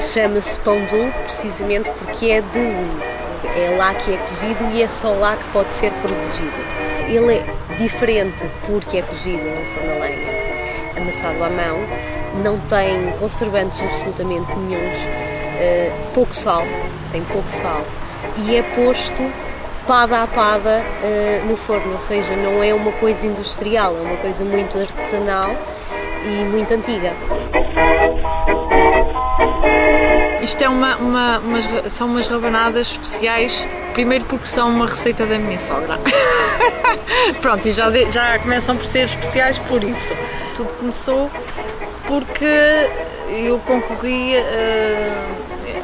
Chama-se pão dulce precisamente porque é de uva. É lá que é cozido e é só lá que pode ser produzido. Ele é diferente porque é cozido no forno a lenha, amassado à mão, não tem conservantes absolutamente nenhums, uh, pouco sal, tem pouco sal e é posto pada a pada uh, no forno, ou seja, não é uma coisa industrial, é uma coisa muito artesanal e muito antiga. Isto é uma, uma, umas, são umas rabanadas especiais, primeiro porque são uma receita da minha sogra. Pronto, e já, já começam por ser especiais por isso. Tudo começou porque eu concorri uh,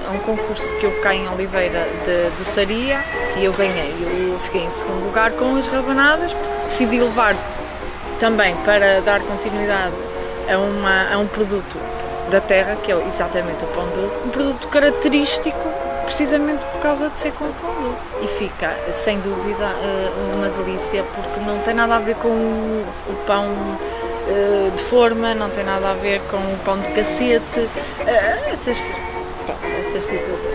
a um concurso que houve cá em Oliveira de doçaria e eu ganhei. Eu fiquei em segundo lugar com as rabanadas, decidi levar também para dar continuidade a, uma, a um produto da terra, que é exatamente o pão doce, um produto característico precisamente por causa de ser com pão. E fica, sem dúvida, eh, uma delícia, porque não tem nada a ver com o pão eh, de forma, não tem nada a ver com o pão de cacete, eh, essas, pronto, essas situações.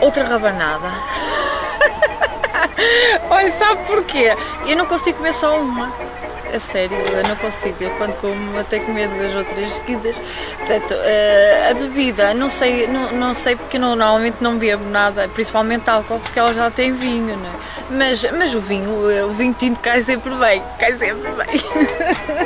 outra rabanada. Olha, sabe porquê? Eu não consigo comer só uma. A sério, eu não consigo. Eu quando como até comer duas ou três seguidas. Portanto, uh, a bebida, não sei, não, não sei porque não, normalmente não bebo nada, principalmente álcool, porque ela já tem vinho, não é? Mas, mas o vinho, o vinho tinto cai sempre bem, cai sempre bem.